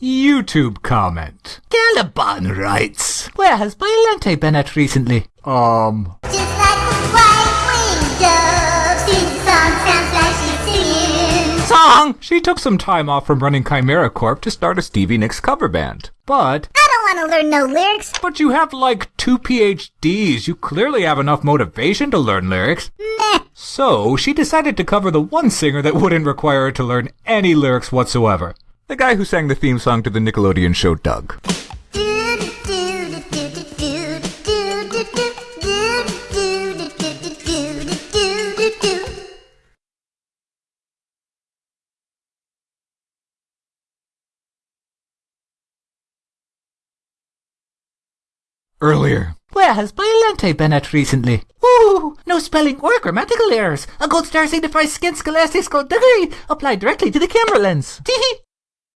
YouTube comment. Caliban writes. Where has Violente been at recently? Um, Just like a white-winged dove, sings song, sounds like she's singing. song! She took some time off from running Chimera Corp to start a Stevie Nicks cover band. But, I don't want to learn no lyrics. but you have like two PhDs. You clearly have enough motivation to learn lyrics. Meh. So, she decided to cover the one singer that wouldn't require her to learn any lyrics whatsoever. The guy who sang the theme song to the Nickelodeon show Doug. Earlier. Where has Violente been at recently? Ooh, no spelling or grammatical errors. A gold star signifies skin scholastic skullduggery applied directly to the camera lens. Teehee.